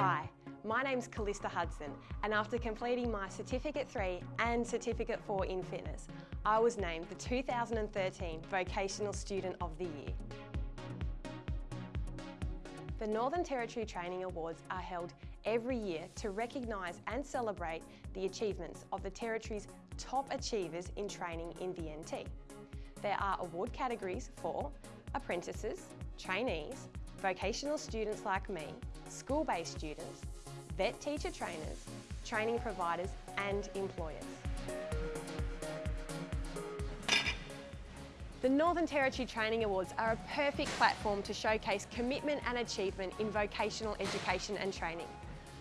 Hi, my name's Callista Hudson and after completing my Certificate 3 and Certificate 4 in Fitness, I was named the 2013 Vocational Student of the Year. The Northern Territory Training Awards are held every year to recognise and celebrate the achievements of the Territory's top achievers in training in the NT. There are award categories for apprentices, trainees, vocational students like me, school-based students, vet teacher trainers, training providers and employers. The Northern Territory Training Awards are a perfect platform to showcase commitment and achievement in vocational education and training.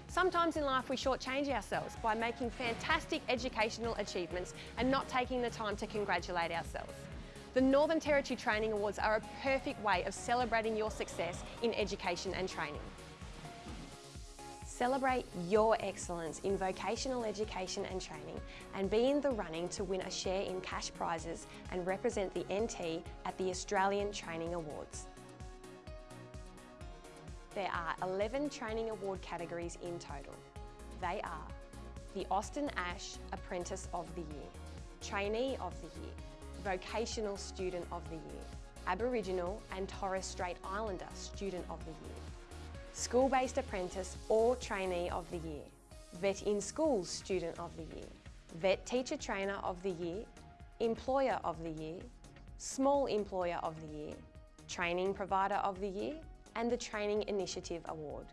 Sometimes in life we shortchange ourselves by making fantastic educational achievements and not taking the time to congratulate ourselves. The Northern Territory Training Awards are a perfect way of celebrating your success in education and training. Celebrate your excellence in vocational education and training and be in the running to win a share in cash prizes and represent the NT at the Australian Training Awards. There are 11 training award categories in total. They are the Austin Asche Apprentice of the Year, Trainee of the Year, Vocational Student of the Year, Aboriginal and Torres Strait Islander Student of the Year, School-Based Apprentice or Trainee of the Year, Vet in Schools Student of the Year, Vet Teacher Trainer of the Year, Employer of the Year, Small Employer of the Year, Training Provider of the Year and the Training Initiative Award.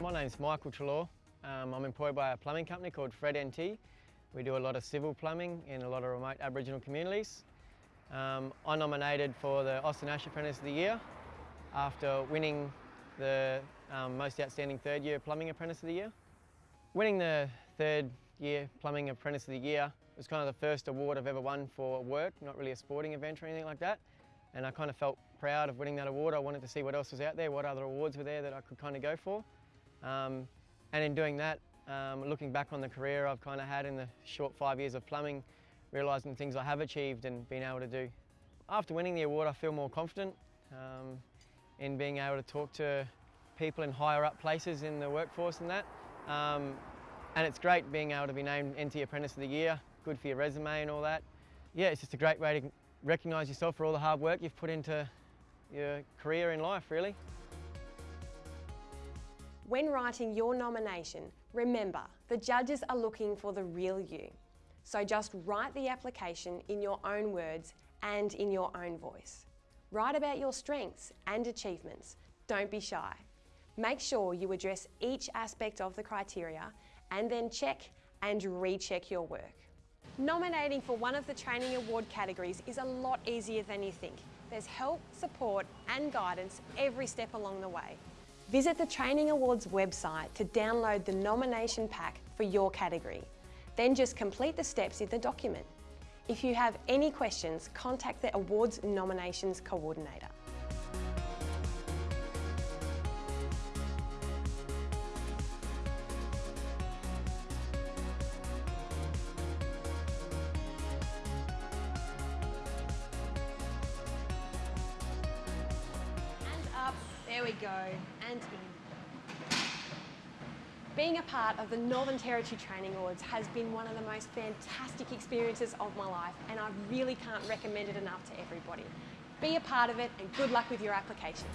My name's Michael Trelaw. Um, I'm employed by a plumbing company called Fred NT. We do a lot of civil plumbing in a lot of remote Aboriginal communities. Um, I nominated for the Austin Asche Apprentice of the Year after winning the um, Most Outstanding Third Year Plumbing Apprentice of the Year. Winning the third year Plumbing Apprentice of the Year was kind of the first award I've ever won for work, not really a sporting event or anything like that. And I kind of felt proud of winning that award. I wanted to see what else was out there, what other awards were there that I could kind of go for. Um, and in doing that, um, looking back on the career I've kind of had in the short five years of plumbing, realising the things I have achieved and been able to do. After winning the award, I feel more confident. Um, in being able to talk to people in higher up places in the workforce and that. Um, and it's great being able to be named NT Apprentice of the Year, good for your resume and all that. Yeah, it's just a great way to recognise yourself for all the hard work you've put into your career in life, really. When writing your nomination, remember the judges are looking for the real you. So just write the application in your own words and in your own voice. Write about your strengths and achievements. Don't be shy. Make sure you address each aspect of the criteria and then check and recheck your work. Nominating for one of the training award categories is a lot easier than you think. There's help, support and guidance every step along the way. Visit the Training Awards website to download the nomination pack for your category. Then just complete the steps in the document. If you have any questions, contact the Awards Nominations Coordinator. Up, there we go, and in. Being a part of the Northern Territory Training Awards has been one of the most fantastic experiences of my life and I really can't recommend it enough to everybody. Be a part of it and good luck with your application.